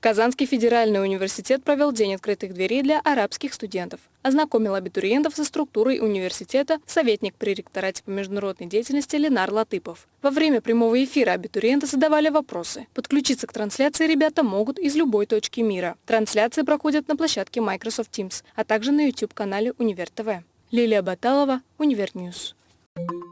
Казанский федеральный университет провел День открытых дверей для арабских студентов. Ознакомил абитуриентов со структурой университета советник при ректорате по международной деятельности Ленар Латыпов. Во время прямого эфира абитуриенты задавали вопросы. Подключиться к трансляции ребята могут из любой точки мира. Трансляции проходят на площадке Microsoft Teams, а также на YouTube-канале Универ ТВ. Лилия Баталова, Универньюз. Thank you.